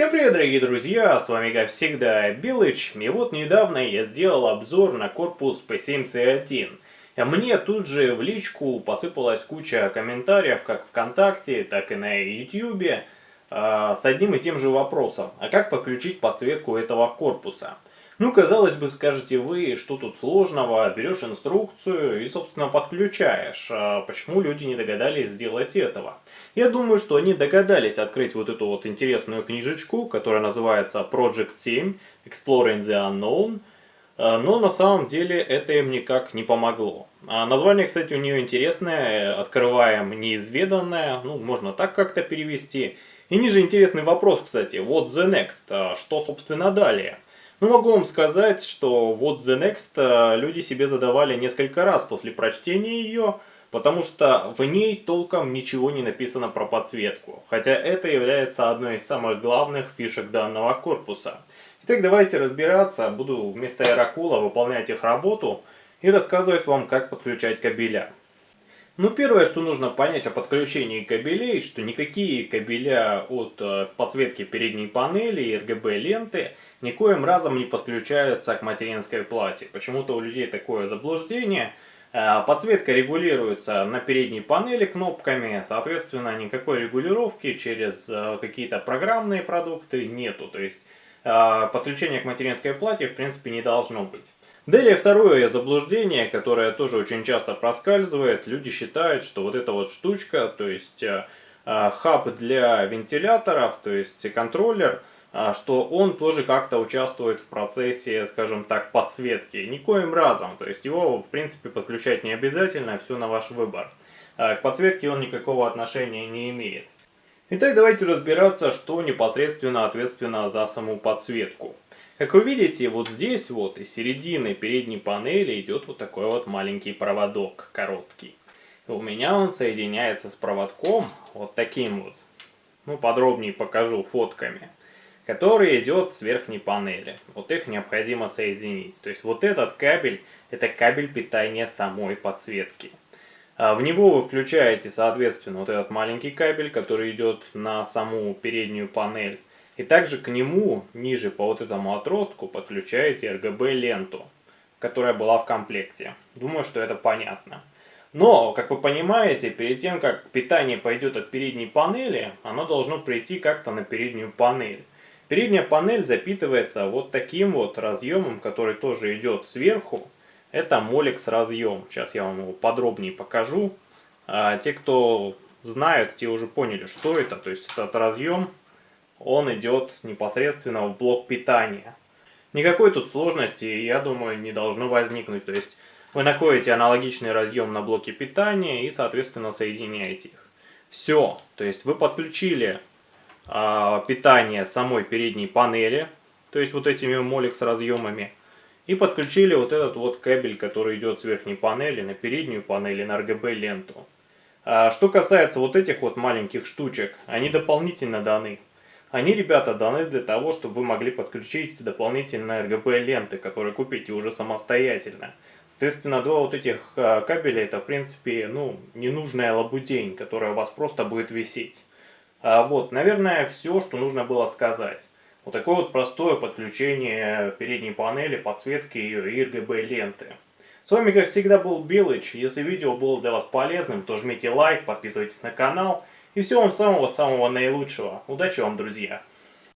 Всем привет, дорогие друзья, с вами как всегда Билыч, и вот недавно я сделал обзор на корпус P7C1. Мне тут же в личку посыпалась куча комментариев, как ВКонтакте, так и на Ютьюбе, а, с одним и тем же вопросом, а как подключить подсветку этого корпуса? Ну, казалось бы, скажете вы, что тут сложного, берешь инструкцию и, собственно, подключаешь. А почему люди не догадались сделать этого? Я думаю, что они догадались открыть вот эту вот интересную книжечку, которая называется Project 7 Exploring the Unknown, а, но на самом деле это им никак не помогло. А название, кстати, у нее интересное, открываем неизведанное, ну, можно так как-то перевести. И ниже интересный вопрос, кстати, what the next, а что, собственно, далее? Ну, могу вам сказать, что what the next люди себе задавали несколько раз после прочтения ее, потому что в ней толком ничего не написано про подсветку, хотя это является одной из самых главных фишек данного корпуса. Итак, давайте разбираться, буду вместо Эракула выполнять их работу и рассказывать вам, как подключать кабеля. Ну, первое, что нужно понять о подключении кабелей, что никакие кабеля от э, подсветки передней панели и RGB ленты никоим разом не подключаются к материнской плате. Почему-то у людей такое заблуждение – подсветка регулируется на передней панели кнопками, соответственно, никакой регулировки через э, какие-то программные продукты нету. То есть э, подключение к материнской плате в принципе не должно быть. Далее второе заблуждение, которое тоже очень часто проскальзывает. Люди считают, что вот эта вот штучка, то есть хаб для вентиляторов, то есть контроллер, что он тоже как-то участвует в процессе, скажем так, подсветки. Никоим разом, то есть его в принципе подключать не обязательно, все на ваш выбор. А, к подсветке он никакого отношения не имеет. Итак, давайте разбираться, что непосредственно ответственно за саму подсветку. Как вы видите, вот здесь вот из середины передней панели идет вот такой вот маленький проводок, короткий. У меня он соединяется с проводком вот таким вот. Ну, подробнее покажу фотками который идет с верхней панели. Вот их необходимо соединить. То есть вот этот кабель, это кабель питания самой подсветки. А в него вы включаете, соответственно, вот этот маленький кабель, который идет на саму переднюю панель. И также к нему, ниже по вот этому отростку, подключаете RGB-ленту, которая была в комплекте. Думаю, что это понятно. Но, как вы понимаете, перед тем, как питание пойдет от передней панели, оно должно прийти как-то на переднюю панель. Передняя панель запитывается вот таким вот разъемом, который тоже идет сверху. Это Molex разъем. Сейчас я вам его подробнее покажу. А, те, кто знают, те уже поняли, что это. То есть этот разъем, он идет непосредственно в блок питания. Никакой тут сложности, я думаю, не должно возникнуть. То есть вы находите аналогичный разъем на блоке питания и, соответственно, соединяете их. Все. То есть вы подключили питание самой передней панели, то есть вот этими Molex разъемами, и подключили вот этот вот кабель, который идет с верхней панели на переднюю панель на RGB ленту. А, что касается вот этих вот маленьких штучек, они дополнительно даны. Они, ребята, даны для того, чтобы вы могли подключить дополнительные RGB ленты, которые купите уже самостоятельно. Соответственно, два вот этих а, кабеля, это в принципе, ну, ненужная лабудень, которая у вас просто будет висеть. А вот, наверное, все, что нужно было сказать. Вот такое вот простое подключение передней панели, подсветки и RGB ленты. С вами, как всегда, был Белыч. Если видео было для вас полезным, то жмите лайк, подписывайтесь на канал. И всего вам самого-самого наилучшего. Удачи вам, друзья!